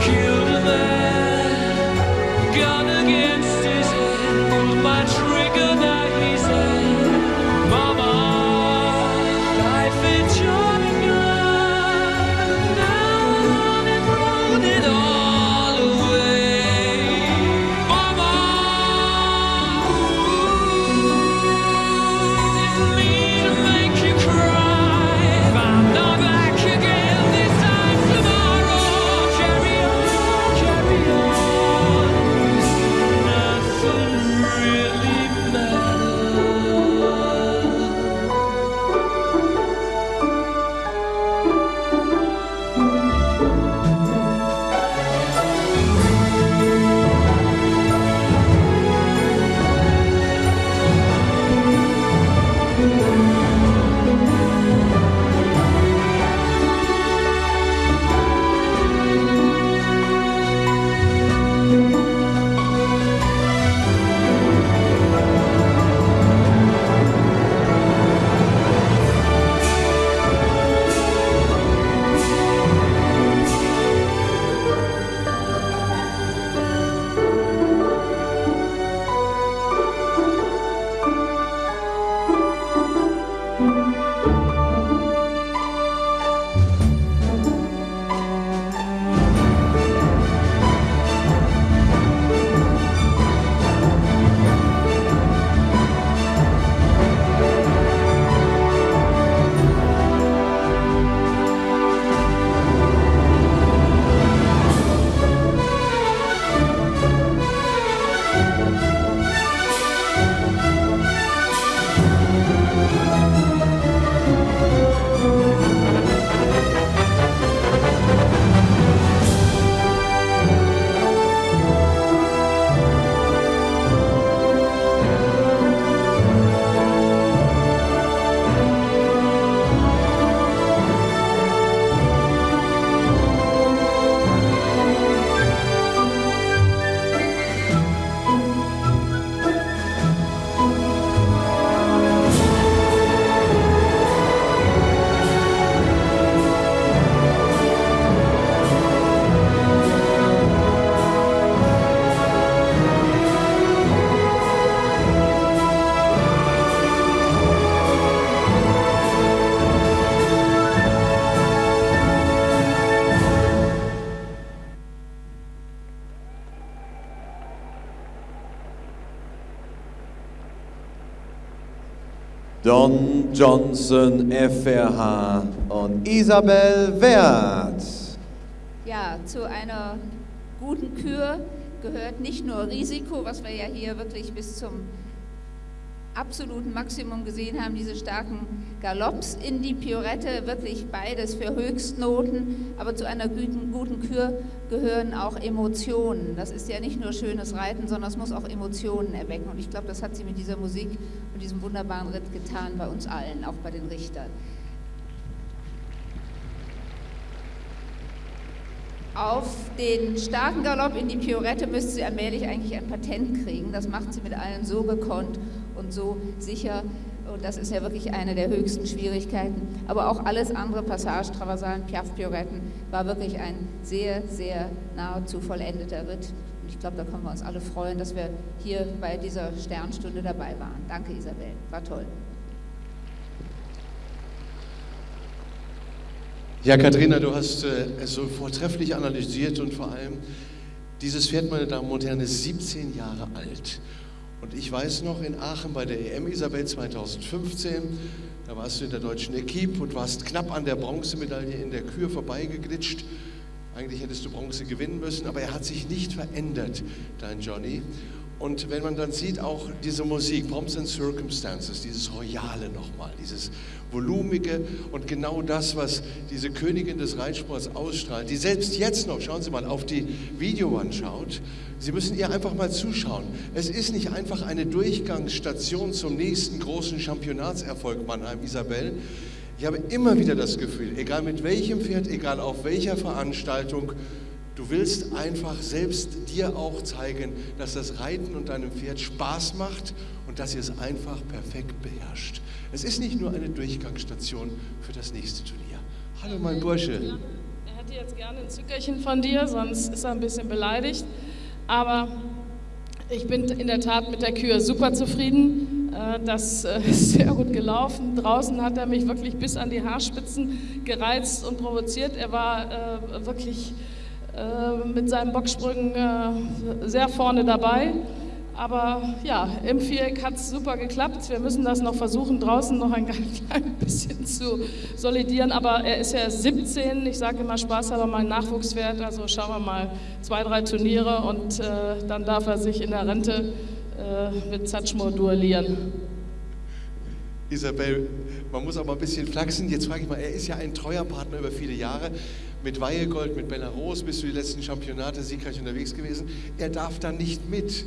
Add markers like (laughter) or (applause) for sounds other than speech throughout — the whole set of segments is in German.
killed a man, gun against Don Johnson FRH und Isabel Wert. Ja, zu einer guten Kür gehört nicht nur Risiko, was wir ja hier wirklich bis zum absoluten Maximum gesehen haben, diese starken Galopps in die Piorette, wirklich beides für Höchstnoten, aber zu einer guten, guten Kür gehören auch Emotionen. Das ist ja nicht nur schönes Reiten, sondern es muss auch Emotionen erwecken und ich glaube, das hat sie mit dieser Musik und diesem wunderbaren Ritt getan bei uns allen, auch bei den Richtern. Auf den starken Galopp in die Piorette müsste sie allmählich eigentlich ein Patent kriegen. Das macht sie mit allen so gekonnt und so sicher. Und das ist ja wirklich eine der höchsten Schwierigkeiten. Aber auch alles andere, Passage, Traversalen, Piaf, Pioretten, war wirklich ein sehr, sehr nahezu vollendeter Ritt. Und ich glaube, da können wir uns alle freuen, dass wir hier bei dieser Sternstunde dabei waren. Danke, Isabel. War toll. Ja, Katharina, du hast äh, es so vortrefflich analysiert und vor allem, dieses Pferd, meine Damen und Herren, ist 17 Jahre alt. Und ich weiß noch, in Aachen bei der EM Isabel 2015, da warst du in der deutschen Equipe und warst knapp an der Bronzemedaille in der Kür vorbeigeglitscht. Eigentlich hättest du Bronze gewinnen müssen, aber er hat sich nicht verändert, dein Johnny. Und wenn man dann sieht, auch diese Musik, Pomps and Circumstances, dieses Royale nochmal, dieses Volumige und genau das, was diese Königin des Reitsports ausstrahlt, die selbst jetzt noch, schauen Sie mal, auf die Video anschaut, Sie müssen ihr einfach mal zuschauen. Es ist nicht einfach eine Durchgangsstation zum nächsten großen Championatserfolg Mannheim, Isabel. Ich habe immer wieder das Gefühl, egal mit welchem Pferd, egal auf welcher Veranstaltung, Du willst einfach selbst dir auch zeigen, dass das Reiten und deinem Pferd Spaß macht und dass ihr es einfach perfekt beherrscht. Es ist nicht nur eine Durchgangsstation für das nächste Turnier. Hallo mein Bursche. Er hätte jetzt gerne ein Zückerchen von dir, sonst ist er ein bisschen beleidigt. Aber ich bin in der Tat mit der Kür super zufrieden. Äh, das äh, (laughs) ist sehr gut gelaufen. Draußen hat er mich wirklich bis an die Haarspitzen gereizt und provoziert. Er war äh, wirklich mit seinen Bocksprüngen äh, sehr vorne dabei. Aber ja, im Viereck hat es super geklappt. Wir müssen das noch versuchen, draußen noch ein (laughs) klein bisschen zu solidieren. Aber er ist ja 17. Ich sage immer Spaß, aber mein Nachwuchswert. Also schauen wir mal zwei, drei Turniere und äh, dann darf er sich in der Rente äh, mit Zatschmo duellieren. Isabel, man muss aber ein bisschen flachsen. Jetzt frage ich mal, er ist ja ein treuer Partner über viele Jahre. Mit Weihegold, mit Belarus bist du die letzten Championate siegreich unterwegs gewesen. Er darf dann nicht mit.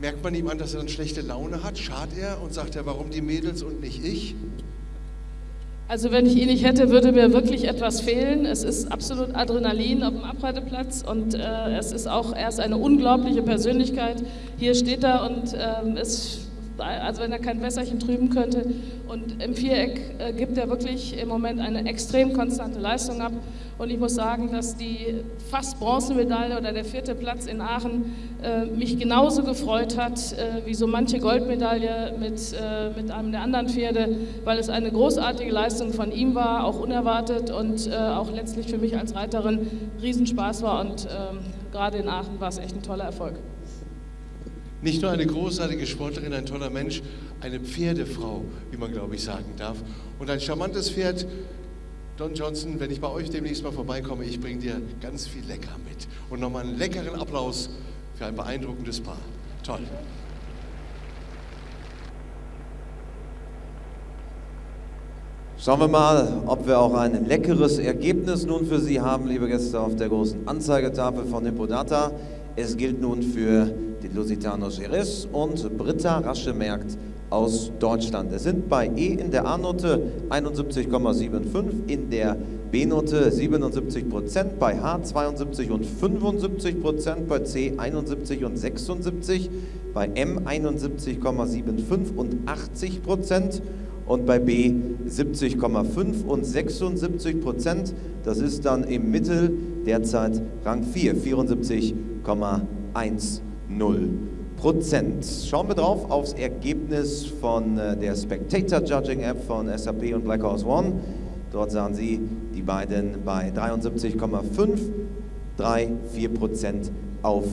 Merkt man ihm an, dass er dann schlechte Laune hat? Schart er und sagt er, warum die Mädels und nicht ich? Also wenn ich ihn nicht hätte, würde mir wirklich etwas fehlen. Es ist absolut Adrenalin auf dem Abreiteplatz und äh, es ist auch, er ist eine unglaubliche Persönlichkeit. Hier steht er und äh, ist also wenn er kein Wässerchen trüben könnte. Und im Viereck äh, gibt er wirklich im Moment eine extrem konstante Leistung ab. Und ich muss sagen, dass die fast Bronzemedaille oder der vierte Platz in Aachen äh, mich genauso gefreut hat äh, wie so manche Goldmedaille mit, äh, mit einem der anderen Pferde, weil es eine großartige Leistung von ihm war, auch unerwartet und äh, auch letztlich für mich als Reiterin Riesenspaß war. Und ähm, gerade in Aachen war es echt ein toller Erfolg. Nicht nur eine großartige Sportlerin, ein toller Mensch, eine Pferdefrau, wie man glaube ich sagen darf. Und ein charmantes Pferd. Don Johnson, wenn ich bei euch demnächst mal vorbeikomme, ich bringe dir ganz viel Lecker mit. Und nochmal einen leckeren Applaus für ein beeindruckendes Paar. Toll. Schauen wir mal, ob wir auch ein leckeres Ergebnis nun für Sie haben, liebe Gäste, auf der großen Anzeigetafel von Hippodata. Es gilt nun für die Lusitano Jerez und Britta Raschemerkt aus Deutschland. Es sind bei E in der A-Note 71,75, in der B-Note 77 Prozent, bei H 72 und 75 Prozent, bei C 71 und 76, bei M 71,75 und 80 Prozent und bei B 70,5 und 76 Prozent. Das ist dann im Mittel derzeit Rang 4, 74,1 0 Prozent. Schauen wir drauf aufs Ergebnis von äh, der Spectator Judging App von SAP und Black Horse One. Dort sahen Sie die beiden bei 73,5, 3, 4 Prozent auf